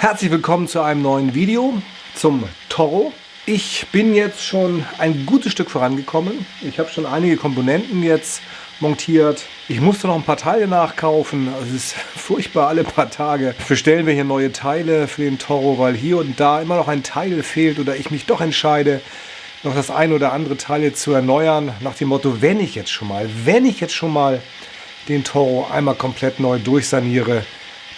Herzlich willkommen zu einem neuen Video zum Toro. Ich bin jetzt schon ein gutes Stück vorangekommen. Ich habe schon einige Komponenten jetzt montiert. Ich musste noch ein paar Teile nachkaufen. Es ist furchtbar, alle paar Tage bestellen wir hier neue Teile für den Toro, weil hier und da immer noch ein Teil fehlt oder ich mich doch entscheide, noch das ein oder andere Teil jetzt zu erneuern. Nach dem Motto, wenn ich jetzt schon mal, wenn ich jetzt schon mal den Toro einmal komplett neu durchsaniere,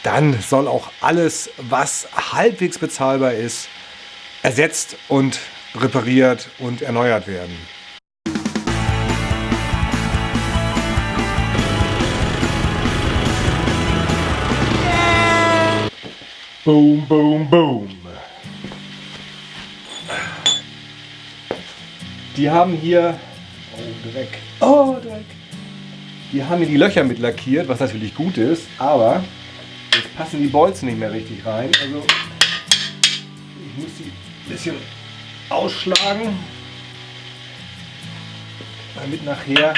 dann soll auch alles, was halbwegs bezahlbar ist, ersetzt und repariert und erneuert werden. Boom, boom, boom. Die haben hier... Oh, Dreck. Oh, Dreck. Die haben hier die Löcher mit lackiert, was natürlich gut ist, aber jetzt passen die Bolzen nicht mehr richtig rein. Also ich muss die ein bisschen ausschlagen, damit nachher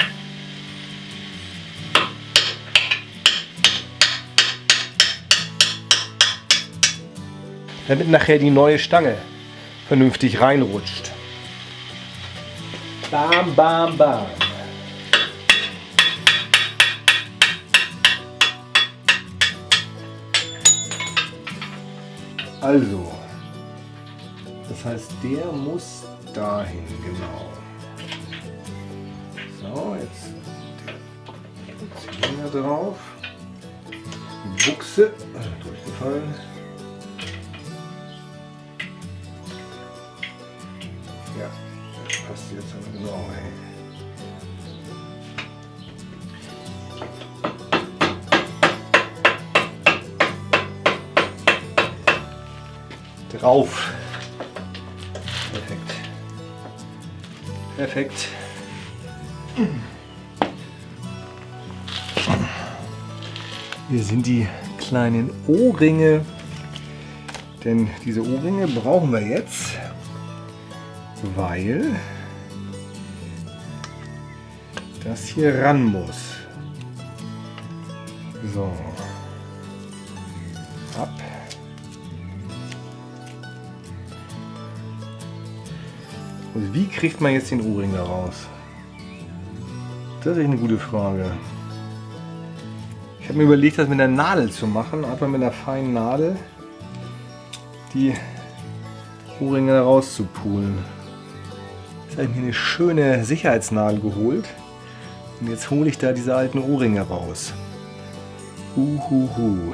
damit nachher die neue Stange vernünftig reinrutscht. Bam, bam, bam. Also, das heißt, der muss dahin, genau. So, jetzt Finger drauf. Die Buchse, also durchgefallen. Ja, das passt jetzt aber genau hin. Drauf. Perfekt. Perfekt. Hier sind die kleinen Ohrringe. Denn diese Ohrringe brauchen wir jetzt, weil das hier ran muss. So. Ab. Und wie kriegt man jetzt den Ohrring da raus? Das ist eine gute Frage. Ich habe mir überlegt, das mit der Nadel zu machen. Einfach mit einer feinen Nadel die Ohrringe da rauszupulen. Jetzt habe ich mir eine schöne Sicherheitsnadel geholt. Und jetzt hole ich da diese alten Ohrringe raus. Uhuhu.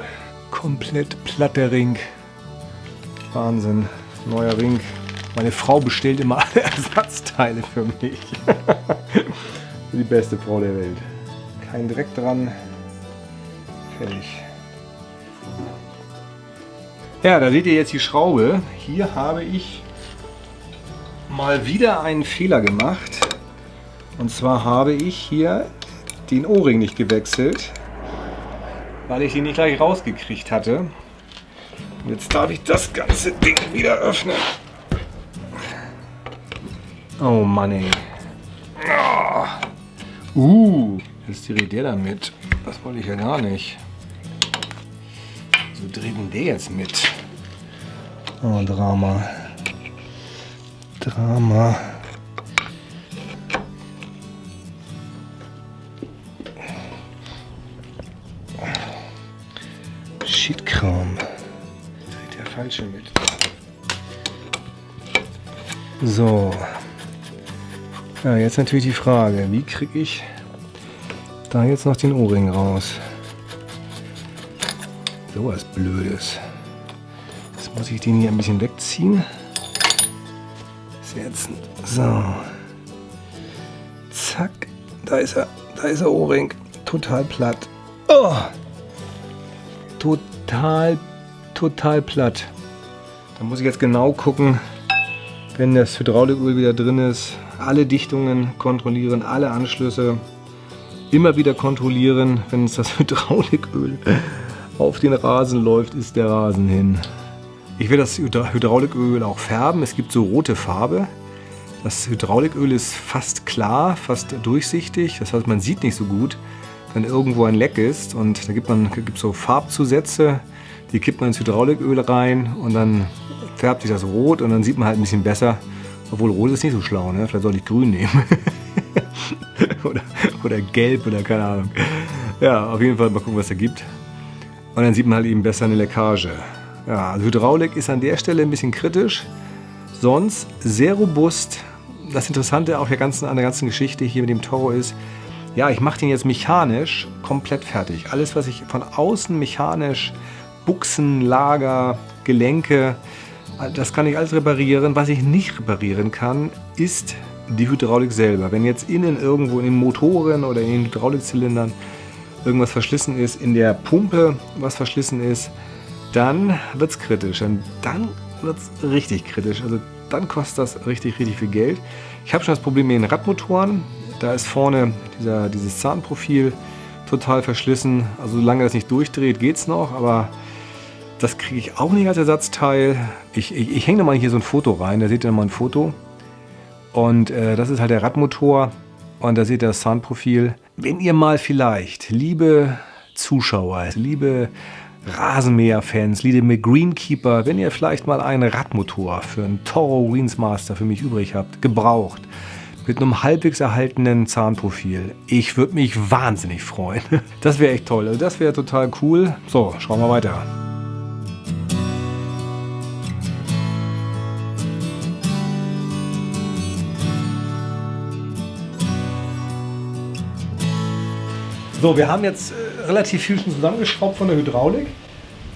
Komplett platter Ring. Wahnsinn. Neuer Ring. Meine Frau bestellt immer alle Ersatzteile für mich. Die beste Frau der Welt. Kein Dreck dran. Fertig. Ja, da seht ihr jetzt die Schraube. Hier habe ich mal wieder einen Fehler gemacht. Und zwar habe ich hier den O-Ring nicht gewechselt, weil ich ihn nicht gleich rausgekriegt hatte. Und jetzt darf ich das ganze Ding wieder öffnen. Oh Mann ey. Uh, jetzt dreht der da mit. Das wollte ich ja gar nicht. So dreht denn der jetzt mit? Oh, Drama. Drama. Shitkram. Dreht der falsche mit. So. Ja, jetzt natürlich die Frage, wie kriege ich da jetzt noch den O-Ring raus? So was Blödes. Jetzt muss ich den hier ein bisschen wegziehen. Setzen. So. Zack. Da ist er. Da ist der O-Ring. Total platt. Oh. Total, total platt. Da muss ich jetzt genau gucken, wenn das Hydrauliköl wieder drin ist, alle Dichtungen kontrollieren, alle Anschlüsse immer wieder kontrollieren. Wenn es das Hydrauliköl auf den Rasen läuft, ist der Rasen hin. Ich will das Hydrauliköl auch färben. Es gibt so rote Farbe. Das Hydrauliköl ist fast klar, fast durchsichtig. Das heißt, man sieht nicht so gut, wenn irgendwo ein Leck ist. Und da gibt es so Farbzusätze, Die kippt man ins Hydrauliköl rein und dann färbt sich das rot und dann sieht man halt ein bisschen besser. Obwohl rot ist nicht so schlau, ne? Vielleicht soll ich grün nehmen. oder, oder gelb oder keine Ahnung. Ja, auf jeden Fall mal gucken, was er gibt. Und dann sieht man halt eben besser eine Leckage. Ja, also Hydraulik ist an der Stelle ein bisschen kritisch. Sonst sehr robust. Das Interessante auch der ganzen, an der ganzen Geschichte hier mit dem Toro ist, ja, ich mache den jetzt mechanisch komplett fertig. Alles, was ich von außen mechanisch, Buchsen, Lager, Gelenke, das kann ich alles reparieren. Was ich nicht reparieren kann, ist die Hydraulik selber. Wenn jetzt innen irgendwo in den Motoren oder in den Hydraulikzylindern irgendwas verschlissen ist, in der Pumpe was verschlissen ist, dann wird es kritisch. Und dann wird es richtig kritisch. Also dann kostet das richtig, richtig viel Geld. Ich habe schon das Problem mit den Radmotoren. Da ist vorne dieser, dieses Zahnprofil total verschlissen. Also solange das nicht durchdreht, geht es noch, aber das kriege ich auch nicht als Ersatzteil. Ich, ich, ich hänge da mal hier so ein Foto rein, da seht ihr mal ein Foto. Und äh, das ist halt der Radmotor und da seht ihr das Zahnprofil. Wenn ihr mal vielleicht, liebe Zuschauer, liebe Rasenmäher-Fans, liebe Greenkeeper, wenn ihr vielleicht mal einen Radmotor für einen Toro Greensmaster für mich übrig habt, gebraucht, mit einem halbwegs erhaltenen Zahnprofil. Ich würde mich wahnsinnig freuen. Das wäre echt toll. Also das wäre total cool. So, schauen wir weiter. So, wir haben jetzt äh, relativ viel schon zusammengeschraubt von der Hydraulik.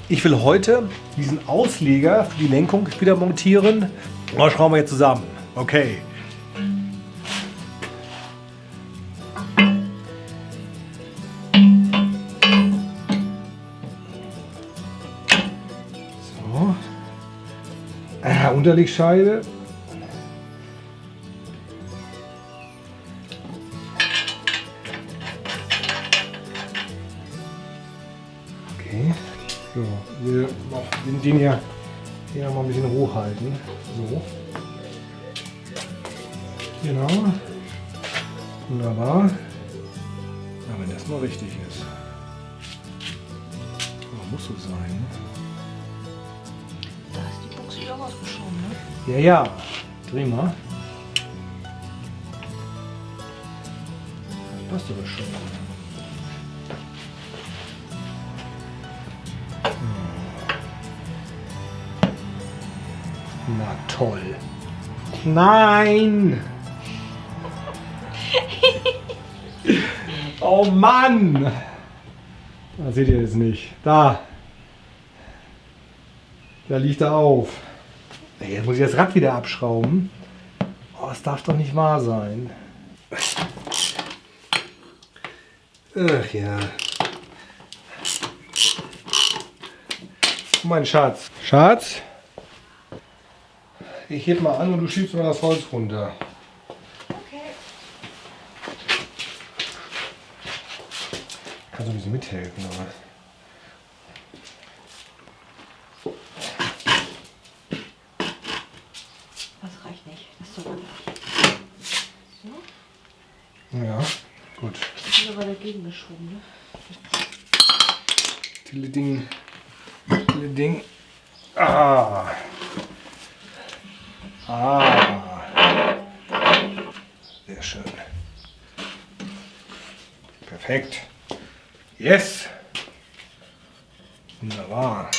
Ich will heute diesen Ausleger für die Lenkung wieder montieren. Das schrauben wir jetzt zusammen. Okay. So. Äh, Unterlegscheibe Wir den, den hier, hier mal ein bisschen hochhalten. So. Genau. Wunderbar. Ja, wenn das mal richtig ist. Aber muss so sein. Ne? Da ist die Buchse wieder rausgeschoben, ne? Ja, ja. Dreh mal. Das passt aber schon. Na toll. Nein! oh Mann! Da seht ihr es nicht. Da. Da liegt er auf. Jetzt muss ich das Rad wieder abschrauben. Oh, das darf doch nicht wahr sein. Ach ja. Mein Schatz. Schatz? Ich heb mal an und du schiebst mal das Holz runter. Okay. Kannst du ein bisschen mithelfen, aber. Das reicht nicht. Das ist so einfach. So. Ja, gut. Das ist aber dagegen geschoben, ne? Tille Ding. Tille Ding. Ah. Ah. Sehr schön. Perfekt. Yes. Wunderbar.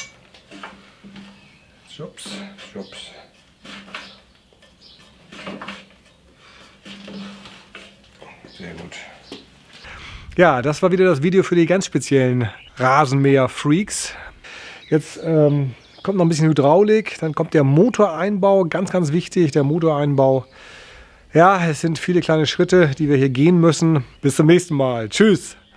Schubs, schubs. Sehr gut. Ja, das war wieder das Video für die ganz speziellen Rasenmäher-Freaks. Jetzt ähm, kommt noch ein bisschen Hydraulik, dann kommt der Motoreinbau, ganz, ganz wichtig, der Motoreinbau. Ja, es sind viele kleine Schritte, die wir hier gehen müssen. Bis zum nächsten Mal. Tschüss.